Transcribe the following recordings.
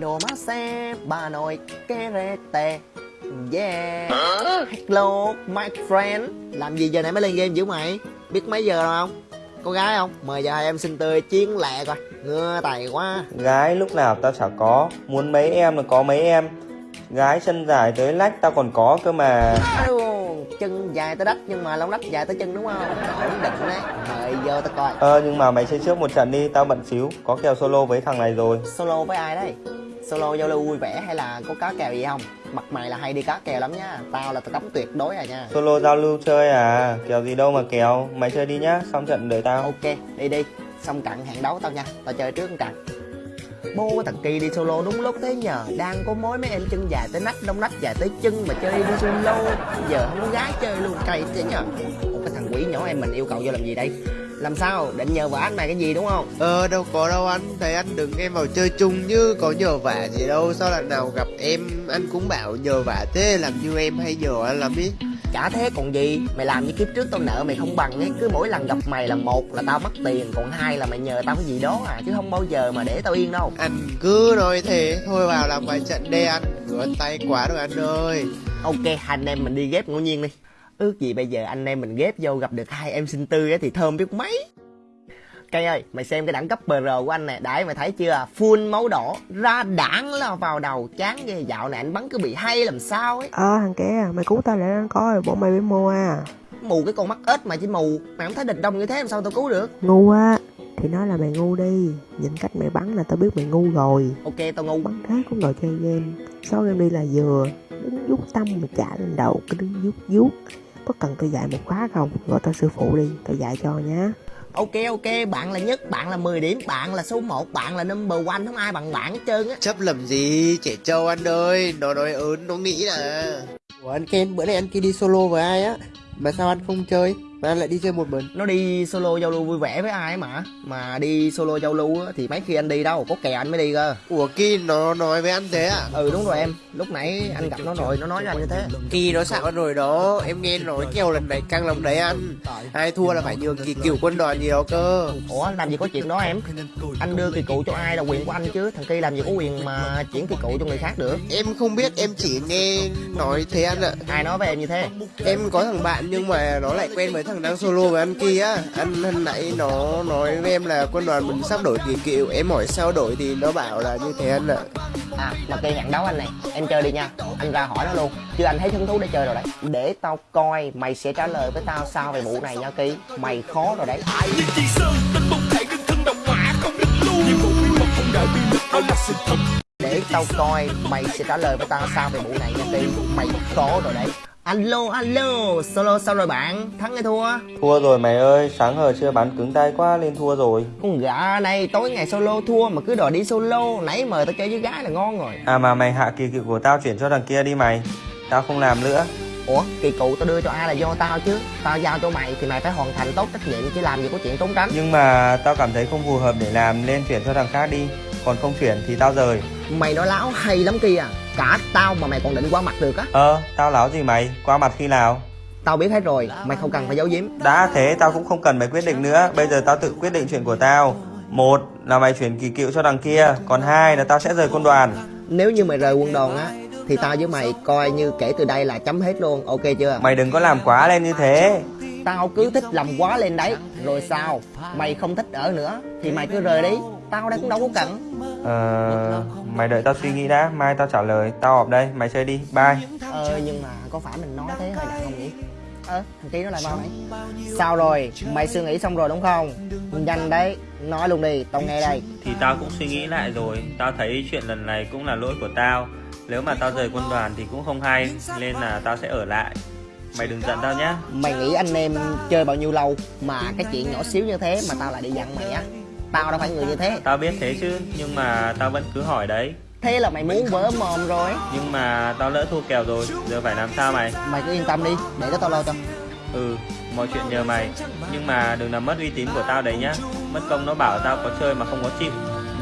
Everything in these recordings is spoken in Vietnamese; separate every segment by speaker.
Speaker 1: Đồ má xe, bà nội, kê rê tê Yeah. Hello, my friend. Làm gì giờ này mới lên game dữ mày? Biết mấy giờ rồi không? Có gái không? Mời giờ hai em xin tươi chiến lẹ coi. Ngưa tài quá.
Speaker 2: Gái lúc nào tao chả có. Muốn mấy em là có mấy em. Gái chân dài tới lách tao còn có cơ mà
Speaker 1: Chân dài tới đất Nhưng mà lông đất dài tới chân đúng không? Ổn định đấy. Mời vô tao coi.
Speaker 2: Ờ nhưng mà mày chơi trước một trận đi Tao bận xíu. Có kèo solo với thằng này rồi.
Speaker 1: Solo với ai đấy? Solo giao lưu vui vẻ hay là có cá kèo gì không? Mặt mày là hay đi cá kèo lắm nhá Tao là tao cấm tuyệt đối à nha.
Speaker 2: Solo giao lưu chơi à? Kèo gì đâu mà kèo. Mày chơi đi nhá Xong trận đợi tao.
Speaker 1: Ok đi đi. Xong trận hẹn đấu tao nha. Tao chơi trước một bô Bố cái thằng Kỳ đi solo đúng lúc thế nhờ. Đang có mối mấy em chân dài tới nách, Đông nách, dài tới chân mà chơi đi solo. Giờ không có gái chơi luôn cày thế nhờ. Ủa, cái thằng quỷ nhỏ em mình yêu cầu vô làm gì đây? Làm sao? Định nhờ vả anh này cái gì đúng không?
Speaker 3: Ờ đâu có đâu anh. Thầy anh đừng em vào chơi chung như có nhờ vả gì đâu. Sao lần nào gặp em, anh cũng bảo nhờ vả thế. Làm như em hay nhờ anh làm biết
Speaker 1: Chả thế còn gì. Mày làm như kiếp trước tao nợ mày không bằng ấy. Cứ mỗi lần gặp mày là một là tao mất tiền Còn hai là mày nhờ tao cái gì đó à. Chứ không bao giờ mà để tao yên đâu.
Speaker 3: Anh cứ nói thế Thôi vào làm vài trận đê anh Rửa tay quá rồi anh ơi.
Speaker 1: Ok anh em mình đi ghép ngẫu nhiên đi. Ước gì bây giờ anh em mình ghép vô gặp được hai em xinh tươi á thì thơm biết mấy Cây ơi, mày xem cái đẳng cấp BR của anh nè, đấy mày thấy chưa? Full máu đỏ, ra đảng là vào đầu, chán ghê. Dạo này anh bắn cứ bị hay làm sao ấy.
Speaker 4: Ờ thằng kia mày cứu tao lại anh coi bọn mày bị mua à.
Speaker 1: Mù cái con mắt ếch mà chỉ mù, mày không thấy địch đông như thế làm sao tao cứu được?
Speaker 4: Ngu á Thì nói là mày ngu đi. Nhìn cách mày bắn là tao biết mày ngu rồi.
Speaker 1: Ok, tao ngu.
Speaker 4: Bắn thế cũng đòi chơi game. Sáu game đi là vừa Đứng vuốt tâm mà trả lên đầu Cứ đứng vuốt vuốt. Có cần tao dạy một khóa không? Gọi tao sư phụ đi Tao dạy cho nhá
Speaker 1: Ok ok, bạn là nhất, bạn là 10 điểm, bạn là số 1, bạn là number one, không ai bằng bạn hết trơn á.
Speaker 3: Chấp làm gì trẻ trâu anh ơi Nó nói ớn nó nghĩ là. Ủa anh Ken bữa nay anh kia đi solo với ai á? Mà sao anh không chơi Mà anh lại đi chơi một mình.
Speaker 1: Nó đi solo giao lưu vui vẻ với ai mà? Mà đi solo giao lưu á, thì mấy khi anh đi đâu, có kèo anh mới đi cơ.
Speaker 3: Ủa Ki nó nói với anh thế à?
Speaker 1: Ừ đúng rồi em, lúc nãy anh gặp nó rồi, nó nói với anh như thế.
Speaker 3: Ki nó anh rồi đó. Em nghe nói kêu lần này căng lòng đấy anh. Ai thua là phải nhường kỳ cựu quân đoàn gì đó cơ.
Speaker 1: Ủa làm gì có chuyện đó em? Anh đưa kỳ cụ cho ai là quyền của anh chứ? Thằng kia làm gì có quyền mà chuyển kỳ cụ cho người khác được.
Speaker 3: Em không biết em chỉ nghe nói thế anh ạ.
Speaker 1: Ai nói với em như thế?
Speaker 3: Em có thằng bạn nhưng mà nó lại quen với thằng đang solo với anh kia á. Anh hôm nãy nó nói với em là quân đoàn mình sắp đổi kỳ cựu. Em hỏi sao đổi thì nó bảo là như thế anh ạ.
Speaker 1: À mà kia hẹn đấu anh này. Em chơi đi nha. Anh ra hỏi nó luôn. Chứ anh thấy hứng thú để chơi rồi đấy. Để tao coi mày sẽ trả lời với tao sao về vụ này nha Kỳ. Mày khó rồi đấy.
Speaker 5: Liên chi sơn tên bông thể đương thân đồng mã không định luôn nhiệm vụ bí mật không đợi bí mật đó là sự thật.
Speaker 1: Để tao coi mày sẽ trả lời với tao sao về vụ này nha Kỳ. Mày khó rồi đấy Alo alo. Solo sao rồi bạn? Thắng hay thua?
Speaker 2: Thua rồi mày ơi. Sáng hờ chưa bắn cứng tay quá lên thua rồi.
Speaker 1: Con gà này tối ngày solo thua mà cứ đòi đi solo. Nãy mời tao chơi với gái là ngon rồi.
Speaker 2: À mà mày hạ kỳ cựu của tao chuyển cho thằng kia đi mày. Tao không làm nữa.
Speaker 1: Ủa kỳ cụ tao đưa cho ai là do tao chứ? Tao giao cho mày thì mày phải hoàn thành tốt trách nhiệm chứ làm gì có chuyện trốn tránh.
Speaker 2: Nhưng mà tao cảm thấy không phù hợp để làm Nên chuyển cho thằng khác đi. Còn không chuyển thì tao rời.
Speaker 1: Mày nói láo hay lắm kia Cả tao mà mày còn định qua mặt được á?
Speaker 2: Ờ tao láo gì mày? Qua mặt khi nào?
Speaker 1: Tao biết hết rồi Mày không cần phải giấu giếm.
Speaker 2: Đã thế tao cũng không cần mày quyết định nữa. Bây giờ tao tự quyết định chuyện của tao. Một là mày chuyển kỳ cựu cho thằng kia Còn hai là tao sẽ rời quân đoàn.
Speaker 1: Nếu như mày rời quân đoàn á Thì tao với mày coi như kể từ đây là chấm hết luôn Ok chưa?
Speaker 2: Mày đừng có làm quá lên như thế.
Speaker 1: Tao cứ thích làm quá lên đấy. Rồi sao? Mày không thích ở nữa Thì mày cứ rời đi. Tao đây cũng đâu có cần.
Speaker 2: Ờ Mày đợi tao suy nghĩ đã Mai tao trả lời Tao họp đây Mày chơi đi Bye.
Speaker 1: Ờ nhưng mà có phải mình nói thế hơi nặng không nhỉ Ơ thằng kia nó lại vào đấy Sao rồi? Mày suy nghĩ xong rồi đúng không? Nhanh đấy Nói luôn đi Tao nghe đây.
Speaker 2: Thì tao cũng suy nghĩ lại rồi. Tao thấy chuyện lần này cũng là lỗi của tao. Nếu mà tao rời quân đoàn thì cũng không hay Nên là tao sẽ ở lại. Mày đừng giận tao nhá.
Speaker 1: Mày nghĩ anh em chơi bao nhiêu lâu Mà cái chuyện nhỏ xíu như thế mà tao lại đi dặn mày á Tao đâu phải người như thế.
Speaker 2: Tao biết thế chứ Nhưng mà tao vẫn cứ hỏi đấy.
Speaker 1: Thế là mày muốn vỡ mồm rồi.
Speaker 2: Nhưng mà tao lỡ thua kèo rồi Giờ phải làm sao mày?
Speaker 1: Mày cứ yên tâm đi Để đó tao lo cho.
Speaker 2: Ừ Mọi chuyện nhờ mày. Nhưng mà đừng làm mất uy tín của tao đấy nhá. Mất công nó bảo tao có chơi mà không có chịu.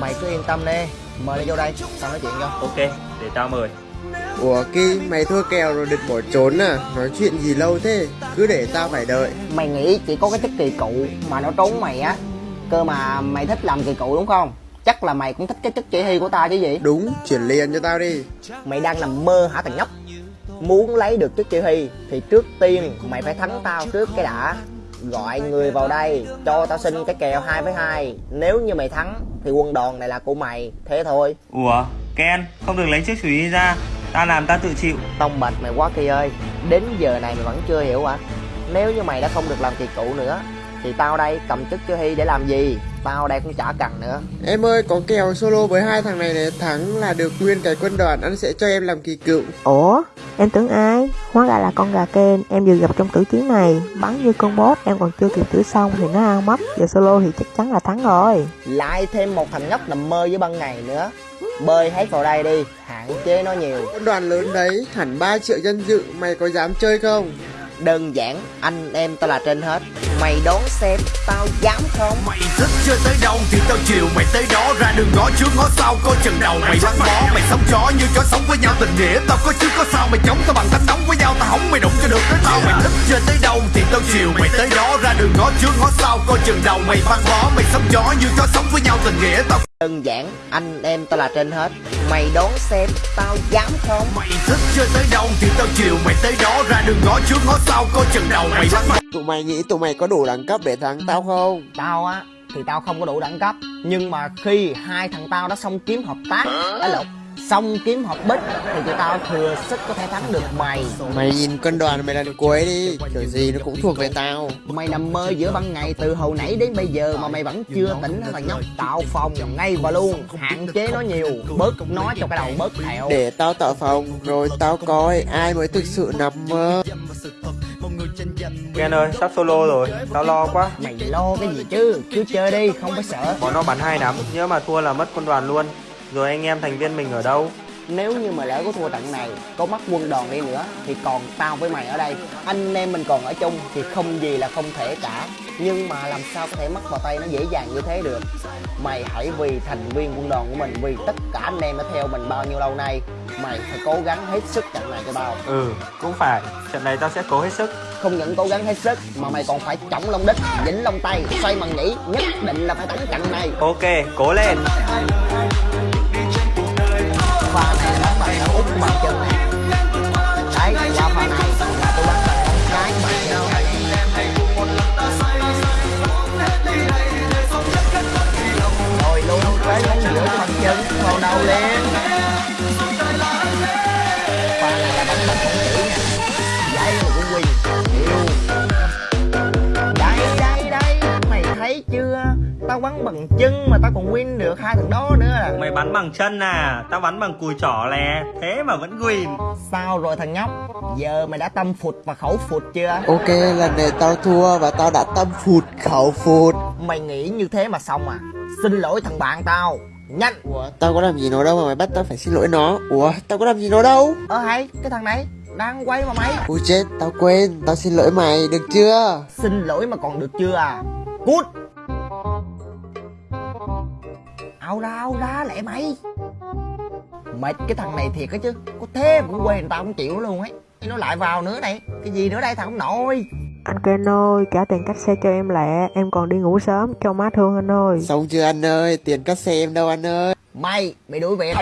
Speaker 1: Mày cứ yên tâm đi Mời đi vô đây Tao nói chuyện cho.
Speaker 2: Ok Để tao mời.
Speaker 3: Ủa Ki mày thua kèo rồi định bỏ trốn à? Nói chuyện gì lâu thế? Cứ để tao phải đợi.
Speaker 1: Mày nghĩ chỉ có cái chức kỳ cụ Mà nó trốn mày á Cơ mà mày thích làm kỳ cụ đúng không? Chắc là mày cũng thích cái chất chỉ huy của tao chứ gì?
Speaker 3: Đúng, chuyển liền cho tao đi.
Speaker 1: Mày đang nằm mơ hả thằng nhóc? Muốn lấy được chức chỉ huy Thì trước tiên mày phải thắng tao trước cái đã. Gọi người vào đây Cho tao xin cái kèo 2 với 2 Nếu như mày thắng Thì quân đoàn này là của mày. Thế thôi.
Speaker 2: Ủa, Ken, không được lấy chiếc chùy đi ra. Ta làm ta tự chịu.
Speaker 1: Tông bạch mày quá kỳ ơi. Đến giờ này mày vẫn chưa hiểu à Nếu như mày đã không được làm kỳ cựu nữa Thì tao đây cầm chức chỉ huy để làm gì? Tao đây cũng chả cần nữa.
Speaker 3: Em ơi, có kèo solo với hai thằng này này Thắng là được nguyên cái quân đoàn. Anh sẽ cho em làm kỳ cựu.
Speaker 4: Ủa, em tưởng ai? Hóa ra là con gà Ken, em vừa gặp trong tử chiến này. Bắn như con bốt, em còn chưa kịp tử xong thì nó ao mất Giờ solo thì chắc chắn là thắng rồi.
Speaker 1: Lại thêm một thằng nhóc nằm mơ với ban ngày nữa. Bơi hết vào đây đi Hạn chế nó nhiều.
Speaker 3: Quân đoàn lớn đấy, hẳn 3 triệu dân dự Mày có dám chơi không?
Speaker 1: Đơn giản anh em tao là trên hết Mày đón xem tao dám không?
Speaker 5: Mày thích chơi tới đâu thì tao chiều mày tới đó. Ra đường ngõ trước ngõ sau coi chừng đầu mày bắn bó. Mày sống chó như chó sống với nhau tình nghĩa Tao có trước có sau. Mày chống tao bằng tánh nóng với nhau Tao hỏng mày đụng cho được tới tao. Mày thích chơi tới đâu thì tao chiều mày tới đó. Ra đường ngõ trước ngõ sau coi chừng đầu mày bắn bó. Mày sống chó như chó sống với nhau tình nghĩa Tao
Speaker 1: Đơn giản anh em tao là trên hết. Mày đón xem tao dám không?
Speaker 5: Mày thích chơi tới đâu thì tao chiều mày tới đó. Ra đường ngõ trước ngõ sau coi chừng đầu mày bó
Speaker 3: Tụi mày nghĩ tụi mày có đủ đẳng cấp để thắng tao không?
Speaker 1: Tao á thì tao không có đủ đẳng cấp. Nhưng mà khi hai thằng tao đã xong kiếm hợp tác Á lộn Xong kiếm hợp bích Thì tụi tao thừa sức có thể thắng được mày.
Speaker 3: Mày nhìn quân đoàn mày lần cuối đi Kiểu gì nó cũng thuộc về tao.
Speaker 1: Mày nằm mơ giữa ban ngày từ hồi nãy đến bây giờ mà mày vẫn chưa tỉnh hả thằng nhóc. Tạo phòng ngay và luôn Hạn chế nó nhiều Bớt nói cho cái đầu bớt thẹo.
Speaker 3: Để tao tạo phòng Rồi tao coi ai mới thực sự nằm mơ
Speaker 2: Ken ơi, sắp solo rồi. Tao lo quá.
Speaker 1: Mày lo cái gì chứ Cứ chơi đi không phải sợ
Speaker 2: Bọn nó bắn hay lắm. Nhớ mà thua là mất quân đoàn luôn. Rồi anh em thành viên mình ở đâu?
Speaker 1: Nếu như mà lỡ có thua trận này Có mất quân đoàn đi nữa Thì còn tao với mày ở đây Anh em mình còn ở chung Thì không gì là không thể cả Nhưng mà làm sao có thể mất vào tay nó dễ dàng như thế được Mày hãy vì thành viên quân đoàn của mình Vì tất cả anh em đã theo mình bao nhiêu lâu nay Mày phải cố gắng hết sức trận này cho tao
Speaker 2: Ừ, cũng phải. Trận này tao sẽ cố hết sức.
Speaker 1: Không những cố gắng hết sức Mà mày còn phải chống lông đích Dính lông tay Xoay mằng nhĩ Nhất định là phải thắng trận này
Speaker 2: Ok, cố lên
Speaker 1: pha này là bắn bằng đá úp mặt chân này. Đấy, qua pha này. Tôi bắn bằng con cái mặt chân này. Rồi luôn tới ngón giữa mặt chân vào đầu lên. Bắn bằng chân mà tao còn win được hai thằng đó nữa là
Speaker 2: Mày bắn bằng chân à, tao bắn bằng cùi trỏ lè. Thế mà vẫn win.
Speaker 1: Sao rồi thằng nhóc? Giờ mày đã tâm phụt và khẩu phụt chưa?
Speaker 3: Ok lần này tao thua và tao đã tâm phụt khẩu phụt
Speaker 1: Mày nghĩ như thế mà xong à? Xin lỗi thằng bạn tao. Nhanh.
Speaker 3: Ủa tao có làm gì nó đâu mà mày bắt tao phải xin lỗi nó Ủa tao có làm gì nó đâu
Speaker 1: Ơ hay, cái thằng này đang quay mà mày.
Speaker 3: Ui chết tao quên Tao xin lỗi mày được chưa
Speaker 1: Xin lỗi mà còn được chưa à? Cút. Ao ra, ao ra lẹ mày. Mệt cái thằng này thiệt á chứ. Có thế mà cũng quên tao cũng chịu luôn ấy. Nó lại vào nữa này. Cái gì nữa đây thằng không nội.
Speaker 4: Anh Ken ơi, trả tiền cách xe cho em lẹ Em còn đi ngủ sớm, cho má thương anh ơi
Speaker 3: Xong chưa anh ơi Tiền cắt xe em đâu anh ơi
Speaker 1: Mày, mày đuổi việc.